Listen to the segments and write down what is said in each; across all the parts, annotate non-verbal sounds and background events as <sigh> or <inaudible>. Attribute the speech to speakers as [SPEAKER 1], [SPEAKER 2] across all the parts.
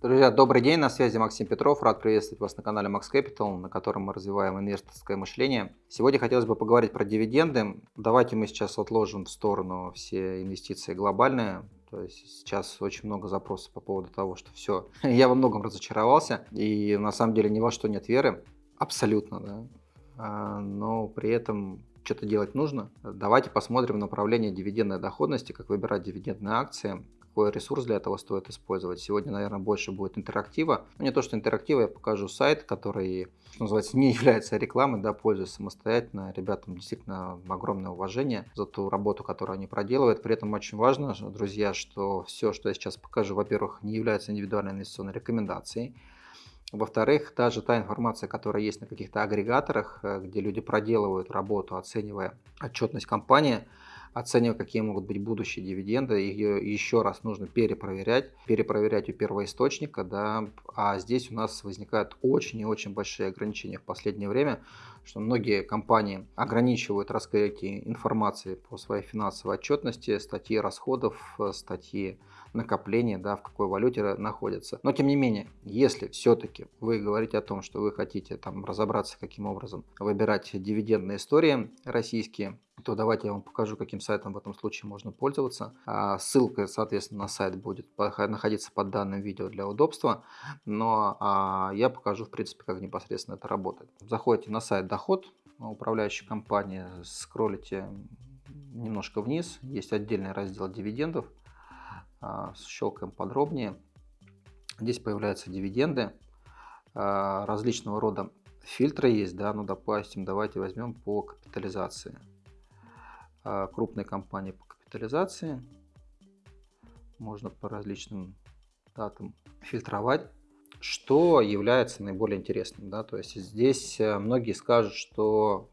[SPEAKER 1] Друзья, добрый день, на связи Максим Петров. Рад приветствовать вас на канале Max Capital, на котором мы развиваем инвесторское мышление. Сегодня хотелось бы поговорить про дивиденды. Давайте мы сейчас отложим в сторону все инвестиции глобальные. То есть сейчас очень много запросов по поводу того, что все, <laughs> я во многом разочаровался, и на самом деле ни во что нет веры, абсолютно, да. А, но при этом что-то делать нужно. Давайте посмотрим направление дивидендной доходности, как выбирать дивидендные акции какой ресурс для этого стоит использовать. Сегодня, наверное, больше будет интерактива. Ну, не то, что интерактива, я покажу сайт, который, что называется, не <laughs> является рекламой, да, пользуюсь самостоятельно. Ребятам действительно огромное уважение за ту работу, которую они проделывают. При этом очень важно, друзья, что все, что я сейчас покажу, во-первых, не является индивидуальной инвестиционной рекомендацией. Во-вторых, даже та информация, которая есть на каких-то агрегаторах, э, где люди проделывают работу, оценивая отчетность компании, оценивая, какие могут быть будущие дивиденды, ее еще раз нужно перепроверять, перепроверять у первоисточника, да, а здесь у нас возникают очень и очень большие ограничения в последнее время, что многие компании ограничивают раскрытие информации по своей финансовой отчетности, статьи расходов, статьи накопления, да, в какой валюте находятся. Но тем не менее, если все-таки вы говорите о том, что вы хотите там разобраться, каким образом выбирать дивидендные истории российские, то давайте я вам покажу, каким сайтом в этом случае можно пользоваться. А, ссылка, соответственно, на сайт будет находиться под данным видео для удобства, но а, я покажу, в принципе, как непосредственно это работает. Заходите на сайт Доход, управляющей компании, скроллите немножко вниз, есть отдельный раздел дивидендов, щелкаем подробнее. Здесь появляются дивиденды различного рода фильтры есть, да, ну, допустим, давайте возьмем по капитализации. А, крупной компании по капитализации. Можно по различным датам фильтровать. Что является наиболее интересным? Да? То есть здесь э, многие скажут, что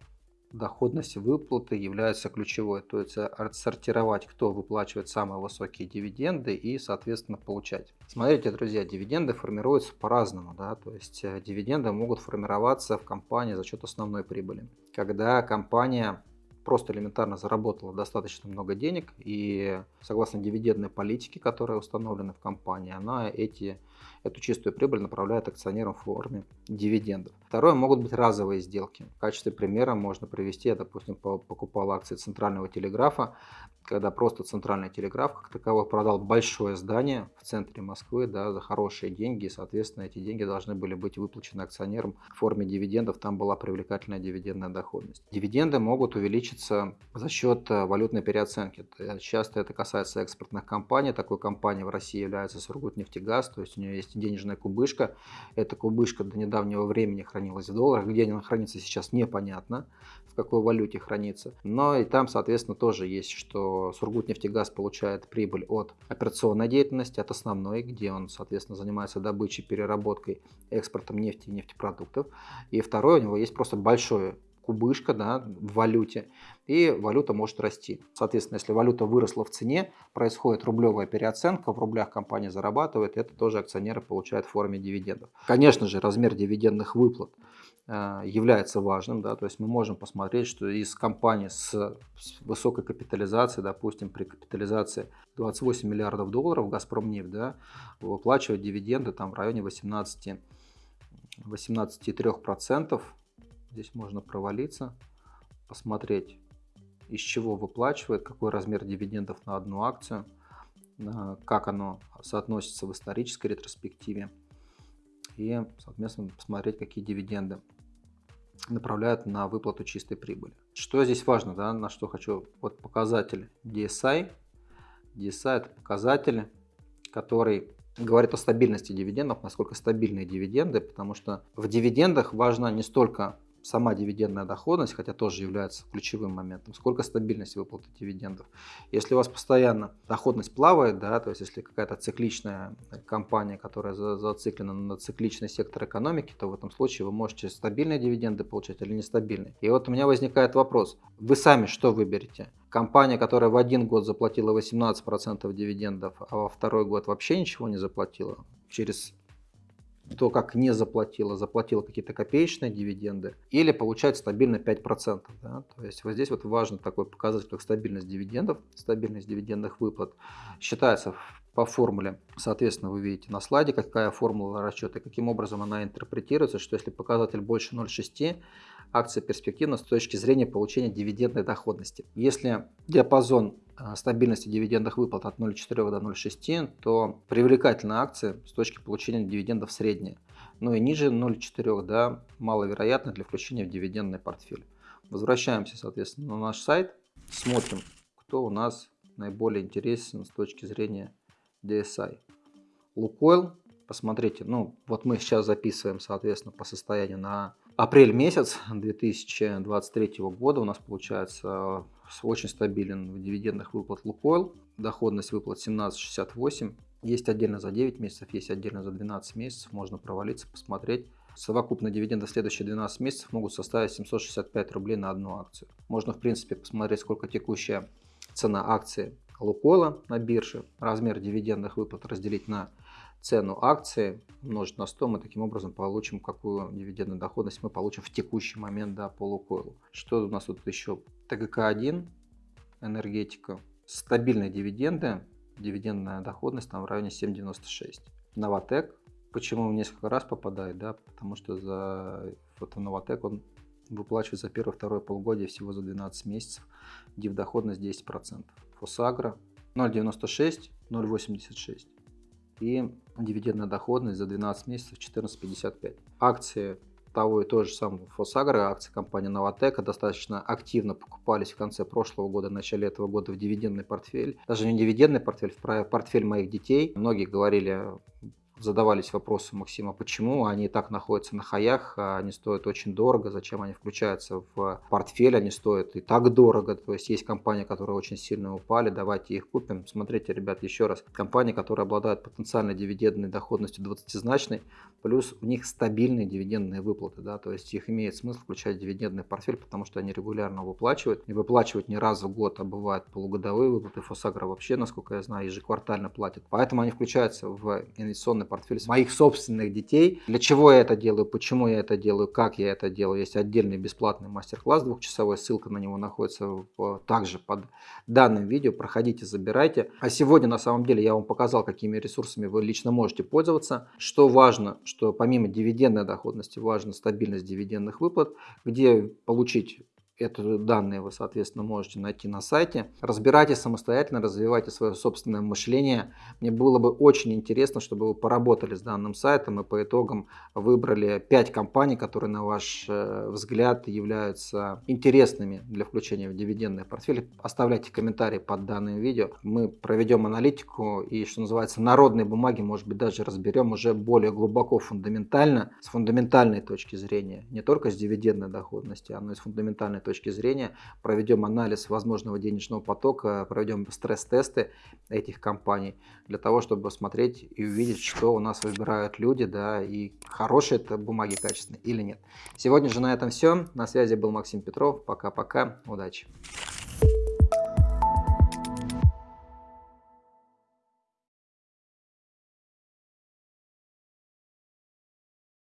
[SPEAKER 1] доходность выплаты является ключевой. То есть отсортировать, кто выплачивает самые высокие дивиденды и, соответственно, получать. Смотрите, друзья, дивиденды формируются по-разному. Да? То есть э, дивиденды могут формироваться в компании за счет основной прибыли. Когда компания просто элементарно заработала достаточно много денег и согласно дивидендной политике, которая установлена в компании, она эти эту чистую прибыль направляет акционерам в форме дивидендов. Второе, могут быть разовые сделки. В качестве примера можно привести, я, допустим, покупал акции Центрального телеграфа, когда просто Центральный телеграф как таковой продал большое здание в центре Москвы да, за хорошие деньги, и, соответственно, эти деньги должны были быть выплачены акционерам в форме дивидендов, там была привлекательная дивидендная доходность. Дивиденды могут увеличиться за счет э, валютной переоценки. Часто это касается экспортных компаний, такой компанией в России является Сургутнефтегаз, то есть у нее есть денежная кубышка. Эта кубышка до недавнего времени хранилась в долларах. Где она хранится сейчас непонятно, в какой валюте хранится. Но и там, соответственно, тоже есть, что Сургутнефтегаз получает прибыль от операционной деятельности, от основной, где он, соответственно, занимается добычей, переработкой, экспортом нефти и нефтепродуктов. И второе, у него есть просто большое кубышка да, в валюте, и валюта может расти. Соответственно, если валюта выросла в цене, происходит рублевая переоценка, в рублях компания зарабатывает, это тоже акционеры получают в форме дивидендов. Конечно же, размер дивидендных выплат э, является важным, да, то есть мы можем посмотреть, что из компании с, высокой капитализацией, допустим, при капитализации 28 миллиардов долларов Газпромнефть, да, выплачивает дивиденды там в районе 18 18,3% Здесь можно провалиться, посмотреть, из чего выплачивает, какой размер дивидендов на одну акцию, как оно соотносится в исторической ретроспективе и, соответственно, посмотреть, какие дивиденды направляют на выплату чистой прибыли. Что здесь важно, да, на что хочу, вот показатель DSI. DSI это показатель, который говорит о стабильности дивидендов, насколько стабильные дивиденды, потому что в дивидендах важно не столько сама дивидендная доходность, хотя тоже является ключевым моментом, сколько стабильность выплаты дивидендов. Если у вас постоянно доходность плавает, да, то есть если какая-то цикличная компания, которая зациклена на цикличный сектор экономики, то в этом случае вы можете стабильные дивиденды получать или нестабильные. И вот у меня возникает вопрос, вы сами что выберете? Компания, которая в один год заплатила 18% дивидендов, а во второй год вообще ничего не заплатила, через то как не заплатила, заплатила какие-то копеечные дивиденды, или получает стабильно 5%. Да? То есть вот здесь вот важно такой показатель, как стабильность дивидендов, стабильность дивидендных выплат. Считается по формуле, соответственно, вы видите на слайде, какая формула расчета, каким образом она интерпретируется, что если показатель больше 0,6, акция перспективна с точки зрения получения дивидендной доходности. Если диапазон э, стабильности дивидендных выплат от 0,4 до 0,6, то привлекательная акция с точки получения дивидендов средняя. Ну и ниже 0,4 да, маловероятно для включения в дивидендный портфель. Возвращаемся, соответственно, на наш сайт, смотрим, кто у нас наиболее интересен с точки зрения DSI. Лукойл, посмотрите, ну вот мы сейчас записываем, соответственно, по состоянию на апрель месяц 2023 года у нас получается очень стабилен в дивидендных выплат Лукойл. Доходность выплат 17,68. Есть отдельно за 9 месяцев, есть отдельно за 12 месяцев. Можно провалиться, посмотреть. Совокупные дивиденды следующие 12 месяцев могут составить 765 рублей на одну акцию. Можно, в принципе, посмотреть, сколько текущая цена акции Лукойла на бирже, размер дивидендных выплат разделить на цену акции, умножить на 100, мы таким образом получим, какую дивидендную доходность мы получим в текущий момент да, по. Что у нас тут еще? ТГК-1, энергетика, стабильные дивиденды, дивидендная доходность там в районе 7,96. Новотек, почему несколько раз попадает, да, потому что за вот Новотек он выплачивает за первое-второе полугодие всего за 12 месяцев, див доходность 10%. Фосагра 0,96, 0,86 и дивидендная доходность за 12 месяцев 14,55. Акции того и того же самого Фосагра, акции компании Новотека достаточно активно покупались в конце прошлого года, начале этого года в дивидендный портфель. Даже не дивидендный портфель, в портфель моих детей. Многие говорили, задавались вопросом Максима, почему они так находятся на хаях, а они стоят очень дорого, зачем они включаются в портфель, они стоят и так дорого, то есть есть компании, которые очень сильно упали, давайте их купим. Смотрите, ребят, еще раз, компании, которые обладают потенциальной дивидендной доходностью 20-значной, плюс у них стабильные дивидендные выплаты, да, то есть их имеет смысл включать в дивидендный портфель, потому что они регулярно выплачивают, и выплачивают не раз в год, а бывают полугодовые выплаты, Фосагра вообще, насколько я знаю, ежеквартально платят, поэтому они включаются в инвестиционный портфель моих собственных детей. Для чего я это делаю, почему я это делаю, как я это делаю. Есть отдельный бесплатный мастер-класс двухчасовой, ссылка на него находится также под данным видео. Проходите, забирайте. А сегодня на самом деле я вам показал, какими ресурсами вы лично можете пользоваться. Что важно, что помимо дивидендной доходности важна стабильность дивидендных выплат, где получить это данные вы, соответственно, можете найти на сайте. Разбирайте самостоятельно, развивайте свое собственное мышление. Мне было бы очень интересно, чтобы вы поработали с данным сайтом и по итогам выбрали 5 компаний, которые, на ваш э, взгляд, являются интересными для включения в дивидендный портфель. Оставляйте комментарии под данным видео. Мы проведем аналитику и, что называется, народные бумаги, может быть, даже разберем уже более глубоко, фундаментально, с фундаментальной точки зрения. Не только с дивидендной доходности, но и с фундаментальной точки зрения, проведем анализ возможного денежного потока, проведем стресс-тесты этих компаний для того, чтобы смотреть и увидеть, что у нас выбирают люди, да, и хорошие это бумаги качественные или нет. Сегодня же на этом все. На связи был Максим Петров. Пока-пока. Удачи.